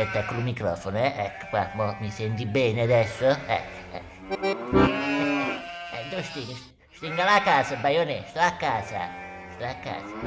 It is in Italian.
Attacco il microfono, eh? Ecco qua, mo mi senti bene adesso? Ecco, ecco. Eh, dove stingo? Stinga la casa, Baionè, sto a casa. Sto a casa.